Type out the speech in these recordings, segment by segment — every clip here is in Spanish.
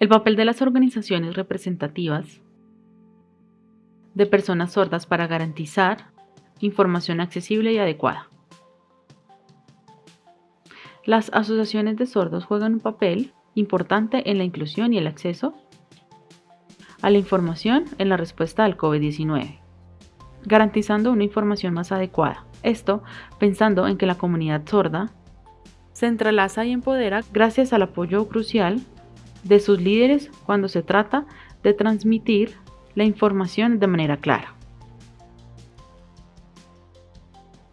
El papel de las organizaciones representativas de personas sordas para garantizar información accesible y adecuada. Las asociaciones de sordos juegan un papel importante en la inclusión y el acceso a la información en la respuesta al COVID-19, garantizando una información más adecuada. Esto pensando en que la comunidad sorda se entrelaza y empodera gracias al apoyo crucial de sus líderes cuando se trata de transmitir la información de manera clara.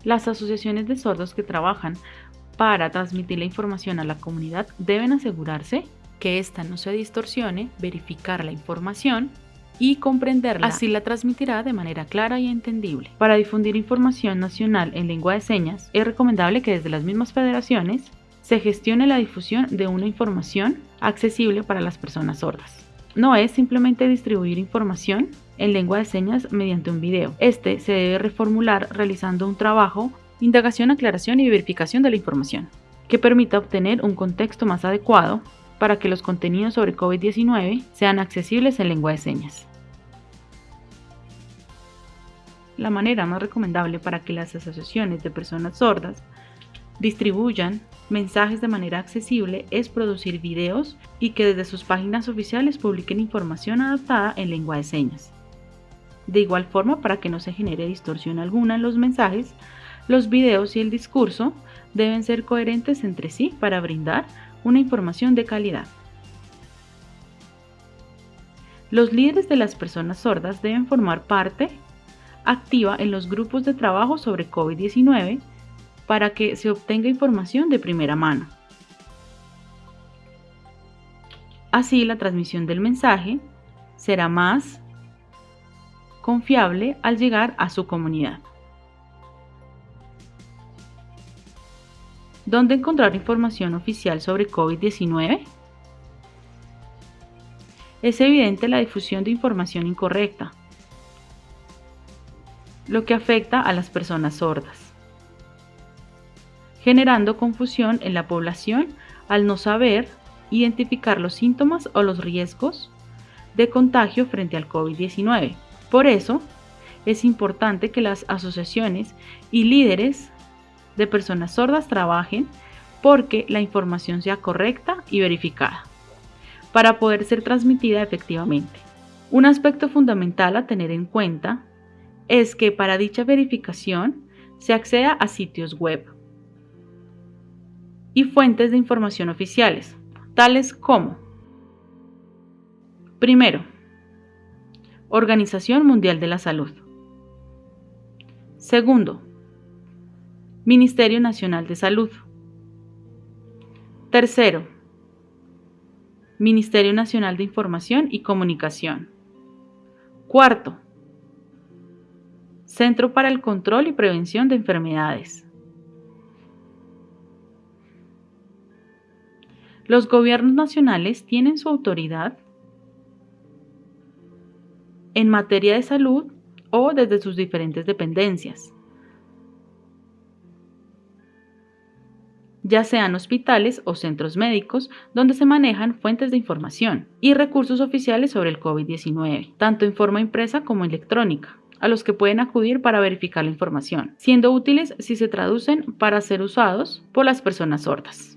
Las asociaciones de sordos que trabajan para transmitir la información a la comunidad deben asegurarse que ésta no se distorsione, verificar la información y comprenderla. Así la transmitirá de manera clara y entendible. Para difundir información nacional en lengua de señas, es recomendable que desde las mismas federaciones se gestione la difusión de una información accesible para las personas sordas. No es simplemente distribuir información en lengua de señas mediante un video. Este se debe reformular realizando un trabajo, indagación, aclaración y verificación de la información, que permita obtener un contexto más adecuado para que los contenidos sobre COVID-19 sean accesibles en lengua de señas. La manera más recomendable para que las asociaciones de personas sordas distribuyan mensajes de manera accesible es producir videos y que desde sus páginas oficiales publiquen información adaptada en lengua de señas. De igual forma, para que no se genere distorsión alguna en los mensajes, los videos y el discurso deben ser coherentes entre sí para brindar una información de calidad. Los líderes de las personas sordas deben formar parte activa en los grupos de trabajo sobre COVID-19 para que se obtenga información de primera mano. Así la transmisión del mensaje será más confiable al llegar a su comunidad. ¿Dónde encontrar información oficial sobre COVID-19? Es evidente la difusión de información incorrecta, lo que afecta a las personas sordas, generando confusión en la población al no saber identificar los síntomas o los riesgos de contagio frente al COVID-19. Por eso, es importante que las asociaciones y líderes de personas sordas trabajen porque la información sea correcta y verificada para poder ser transmitida efectivamente. Un aspecto fundamental a tener en cuenta es que para dicha verificación se acceda a sitios web y fuentes de información oficiales, tales como Primero, Organización Mundial de la Salud. Segundo, Ministerio Nacional de Salud. Tercero, Ministerio Nacional de Información y Comunicación. Cuarto, Centro para el Control y Prevención de Enfermedades. Los gobiernos nacionales tienen su autoridad en materia de salud o desde sus diferentes dependencias. ya sean hospitales o centros médicos donde se manejan fuentes de información y recursos oficiales sobre el COVID-19, tanto en forma impresa como electrónica a los que pueden acudir para verificar la información, siendo útiles si se traducen para ser usados por las personas sordas.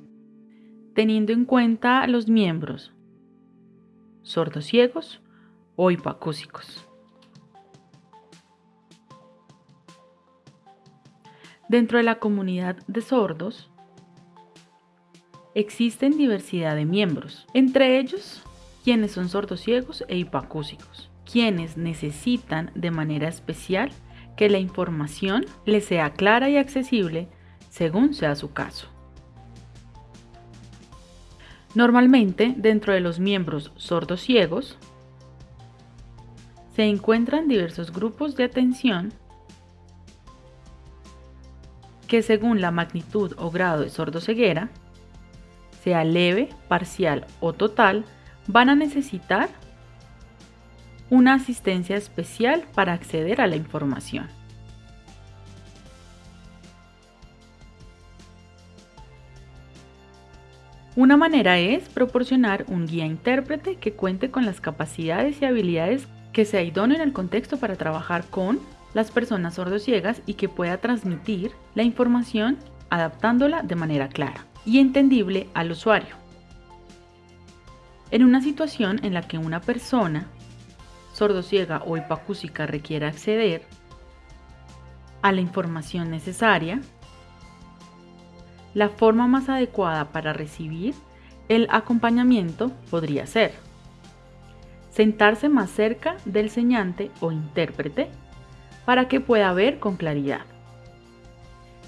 Teniendo en cuenta los miembros sordos ciegos o hipacúsicos. Dentro de la comunidad de sordos, Existen diversidad de miembros, entre ellos quienes son sordociegos e hipacúsicos, quienes necesitan de manera especial que la información les sea clara y accesible según sea su caso. Normalmente, dentro de los miembros sordociegos, se encuentran diversos grupos de atención que según la magnitud o grado de sordoceguera sea leve, parcial o total, van a necesitar una asistencia especial para acceder a la información. Una manera es proporcionar un guía intérprete que cuente con las capacidades y habilidades que sea idóneo en el contexto para trabajar con las personas sordociegas y que pueda transmitir la información adaptándola de manera clara y entendible al usuario. En una situación en la que una persona sordociega o hipacúsica requiera acceder a la información necesaria, la forma más adecuada para recibir el acompañamiento podría ser sentarse más cerca del señante o intérprete para que pueda ver con claridad.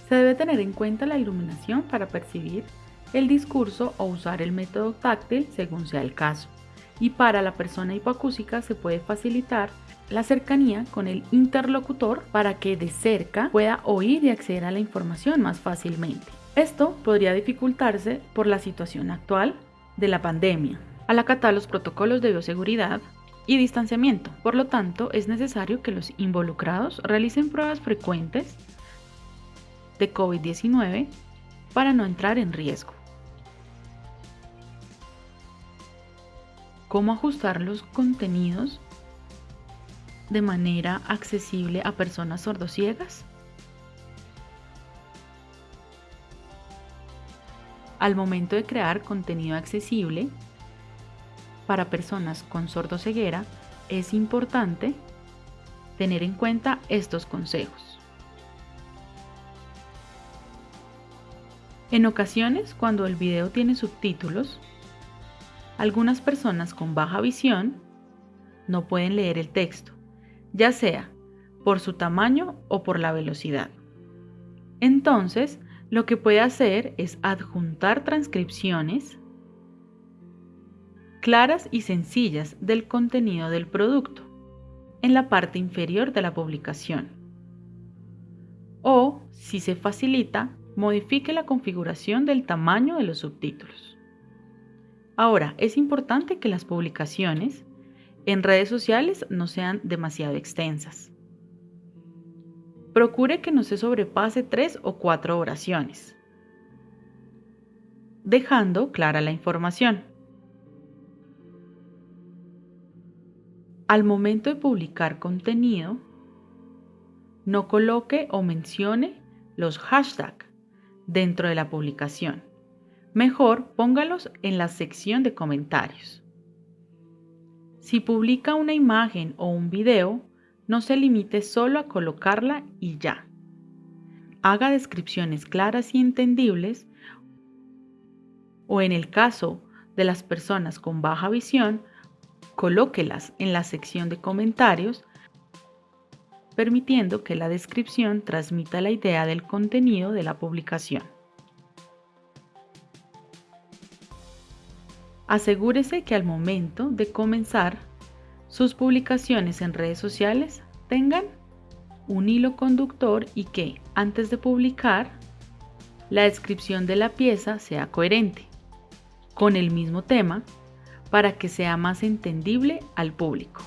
Se debe tener en cuenta la iluminación para percibir el discurso o usar el método táctil según sea el caso. Y para la persona hipoacúsica se puede facilitar la cercanía con el interlocutor para que de cerca pueda oír y acceder a la información más fácilmente. Esto podría dificultarse por la situación actual de la pandemia, al acatar los protocolos de bioseguridad y distanciamiento. Por lo tanto, es necesario que los involucrados realicen pruebas frecuentes de COVID-19 para no entrar en riesgo. ¿Cómo ajustar los contenidos de manera accesible a personas sordociegas? Al momento de crear contenido accesible para personas con sordoceguera, es importante tener en cuenta estos consejos. En ocasiones, cuando el video tiene subtítulos, algunas personas con baja visión no pueden leer el texto, ya sea por su tamaño o por la velocidad. Entonces, lo que puede hacer es adjuntar transcripciones claras y sencillas del contenido del producto en la parte inferior de la publicación. O, si se facilita, modifique la configuración del tamaño de los subtítulos. Ahora, es importante que las publicaciones en redes sociales no sean demasiado extensas. Procure que no se sobrepase tres o cuatro oraciones, dejando clara la información. Al momento de publicar contenido, no coloque o mencione los hashtags dentro de la publicación. Mejor póngalos en la sección de comentarios. Si publica una imagen o un video, no se limite solo a colocarla y ya. Haga descripciones claras y entendibles o en el caso de las personas con baja visión, colóquelas en la sección de comentarios permitiendo que la descripción transmita la idea del contenido de la publicación. Asegúrese que al momento de comenzar sus publicaciones en redes sociales tengan un hilo conductor y que, antes de publicar, la descripción de la pieza sea coherente con el mismo tema para que sea más entendible al público.